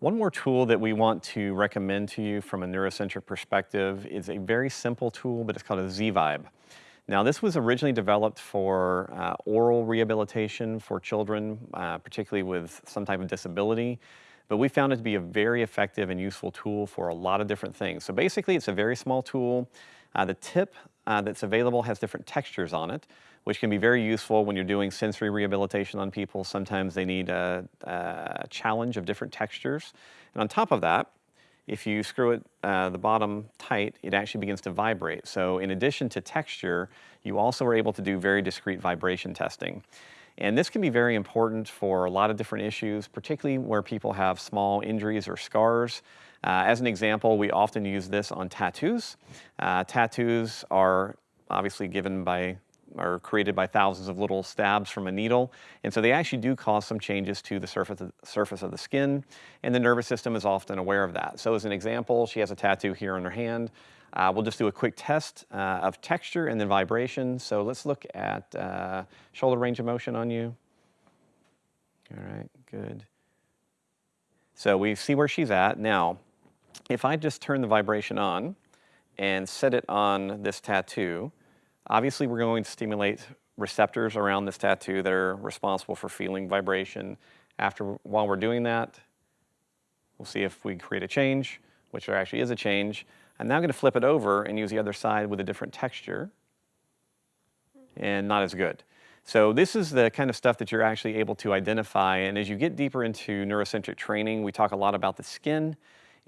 One more tool that we want to recommend to you from a neurocentric perspective is a very simple tool, but it's called a Z-Vibe. Now this was originally developed for uh, oral rehabilitation for children, uh, particularly with some type of disability, but we found it to be a very effective and useful tool for a lot of different things. So basically it's a very small tool. Uh, the tip uh, that's available has different textures on it which can be very useful when you're doing sensory rehabilitation on people. Sometimes they need a, a challenge of different textures. And on top of that, if you screw it uh, the bottom tight, it actually begins to vibrate. So in addition to texture, you also are able to do very discrete vibration testing. And this can be very important for a lot of different issues, particularly where people have small injuries or scars. Uh, as an example, we often use this on tattoos. Uh, tattoos are obviously given by are created by thousands of little stabs from a needle. And so they actually do cause some changes to the surface of, surface of the skin, and the nervous system is often aware of that. So as an example, she has a tattoo here on her hand. Uh, we'll just do a quick test uh, of texture and then vibration. So let's look at uh, shoulder range of motion on you. All right, good. So we see where she's at. Now, if I just turn the vibration on and set it on this tattoo, Obviously, we're going to stimulate receptors around this tattoo that are responsible for feeling vibration. After, while we're doing that, we'll see if we create a change, which there actually is a change. I'm now gonna flip it over and use the other side with a different texture and not as good. So this is the kind of stuff that you're actually able to identify. And as you get deeper into neurocentric training, we talk a lot about the skin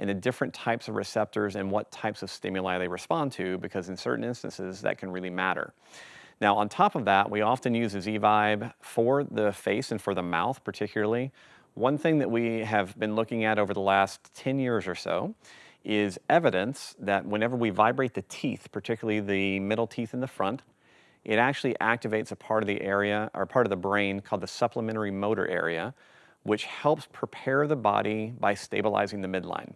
and the different types of receptors and what types of stimuli they respond to, because in certain instances that can really matter. Now on top of that, we often use a Z-Vibe for the face and for the mouth particularly. One thing that we have been looking at over the last 10 years or so is evidence that whenever we vibrate the teeth, particularly the middle teeth in the front, it actually activates a part of the area or part of the brain called the supplementary motor area, which helps prepare the body by stabilizing the midline.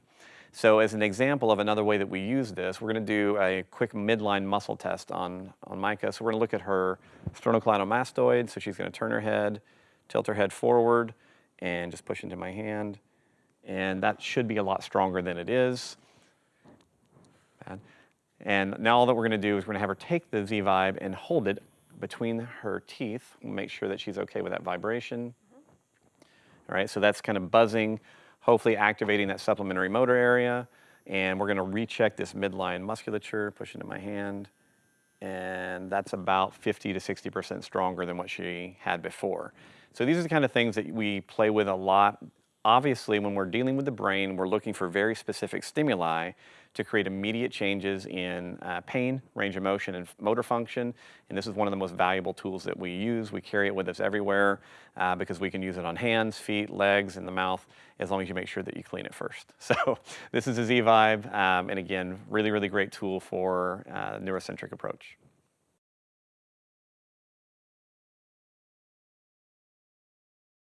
So as an example of another way that we use this, we're gonna do a quick midline muscle test on, on Micah. So we're gonna look at her sternocleidomastoid. So she's gonna turn her head, tilt her head forward, and just push into my hand. And that should be a lot stronger than it is. Bad. And now all that we're gonna do is we're gonna have her take the Z-Vibe and hold it between her teeth. We'll make sure that she's okay with that vibration. Right, so that's kind of buzzing hopefully activating that supplementary motor area. And we're gonna recheck this midline musculature, push into my hand. And that's about 50 to 60% stronger than what she had before. So these are the kind of things that we play with a lot Obviously, when we're dealing with the brain, we're looking for very specific stimuli to create immediate changes in uh, pain, range of motion, and motor function. And this is one of the most valuable tools that we use. We carry it with us everywhere uh, because we can use it on hands, feet, legs, and the mouth, as long as you make sure that you clean it first. So this is a Z-Vibe, um, and again, really, really great tool for uh, neurocentric approach.